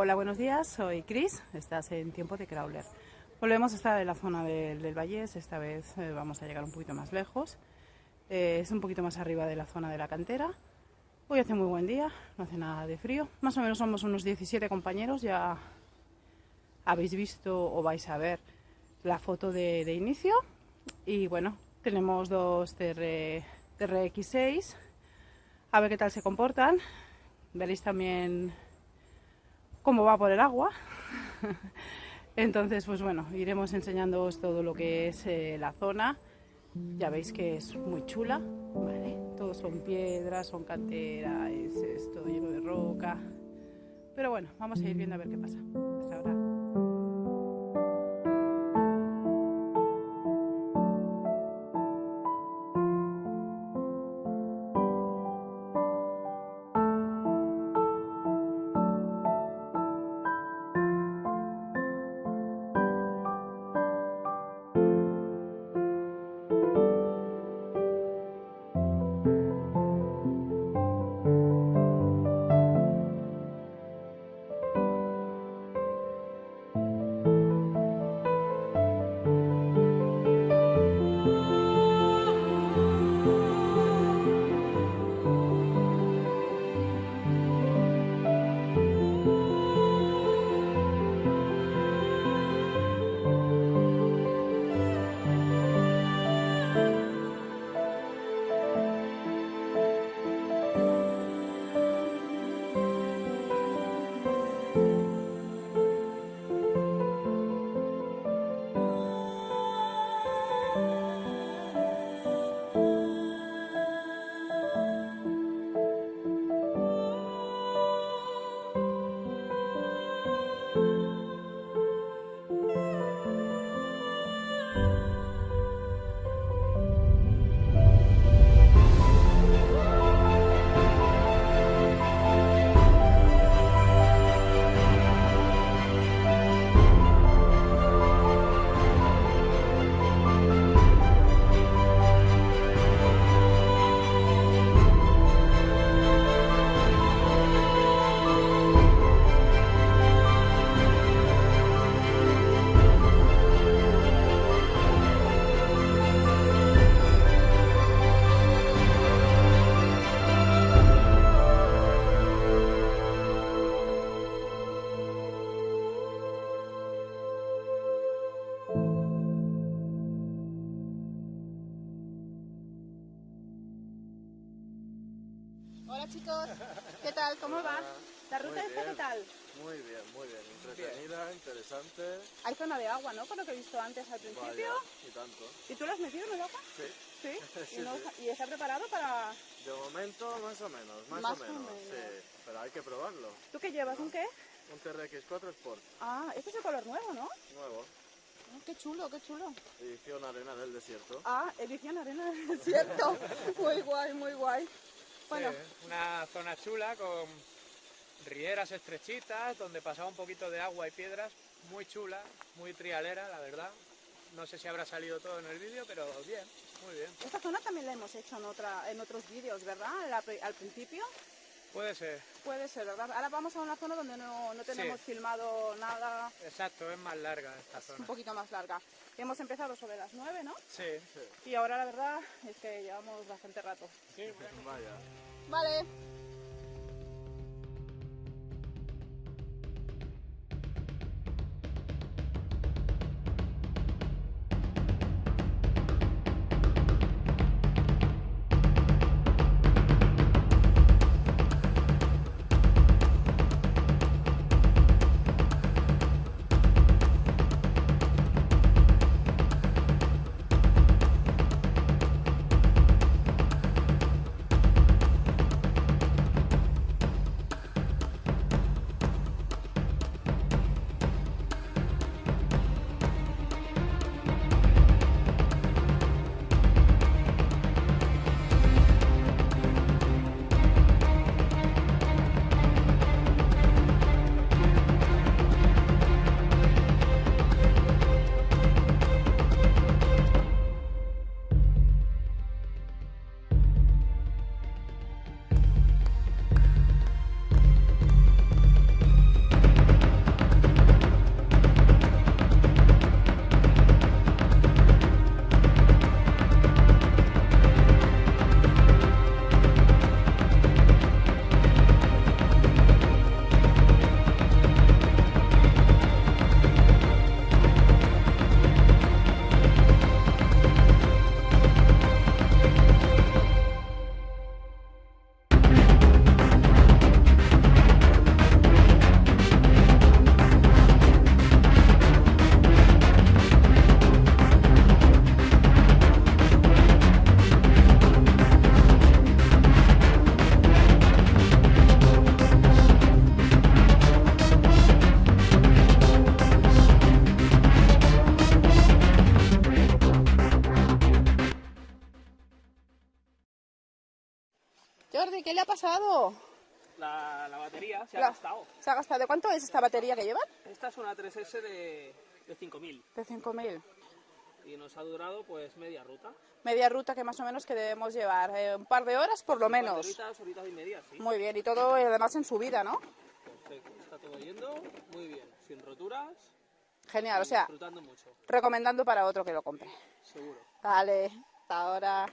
Hola, buenos días, soy Chris, estás en Tiempo de Crawler. Volvemos a estar en la zona del, del Vallés, esta vez eh, vamos a llegar un poquito más lejos. Eh, es un poquito más arriba de la zona de la cantera. Hoy hace muy buen día, no hace nada de frío. Más o menos somos unos 17 compañeros, ya habéis visto o vais a ver la foto de, de inicio. Y bueno, tenemos dos TR, TRX6, a ver qué tal se comportan. Veréis también cómo va por el agua. Entonces, pues bueno, iremos enseñándoos todo lo que es eh, la zona. Ya veis que es muy chula, ¿vale? Todos son piedras, son cantera, es, es todo lleno de roca. Pero bueno, vamos a ir viendo a ver qué pasa. Hasta ahora. Chicos, ¿qué tal? ¿Cómo va? ¿La ruta esta qué tal? Muy bien, muy bien. Entretenida, interesante. Hay zona de agua, ¿no? Por lo que he visto antes al principio. Vaya, y tanto. ¿Y tú lo has metido en el agua? Sí. Sí. Sí, ¿Y, no- sí. y está preparado para...? De momento, más o menos, más, Más o o menos. menos. Sí, pero hay que probarlo. ¿Tú qué llevas? ¿Un qué? Un TRX4 Sport, Ah, este es el color nuevo, ¿no? nuevo. Ah, qué chulo, qué chulo. Edición Arena del Desierto. Ah, edición arena del desierto. muy guay, muy guay. Bueno, Sí, una zona chula con rieras estrechitas donde pasaba un poquito de agua y piedras, muy chula, muy trialera, la verdad. No sé si habrá salido todo en el vídeo, pero bien, muy bien. esta zona también la hemos hecho en, otra, en otros vídeos, ¿verdad? Al principio. Puede ser, Puede ser, ¿verdad? Ahora vamos a una zona donde no, no tenemos Sí. filmado nada, exacto, es más larga esta un zona. poquito más larga. Hemos empezado sobre las 9, ¿no? Sí, Y ahora la verdad es que llevamos bastante rato. sí, bueno. Vaya. Vale. Pasado? La, la batería se ha gastado. ¿Se ha gastado? ¿De cuánto es esta batería que llevan? Esta es una 3S de, de 5000 De 5.000. y nos ha durado pues media ruta. Media ruta que más o menos que debemos llevar. eh, un par de horas por lo menos. Horitas, horitas y media, sí. Muy bien, y todo eh, además en subida, ¿no? Perfecto. Está todo yendo muy bien. Sin roturas. Genial, o sea, mucho, recomendando para otro que lo compre. seguro. Vale, hasta ahora.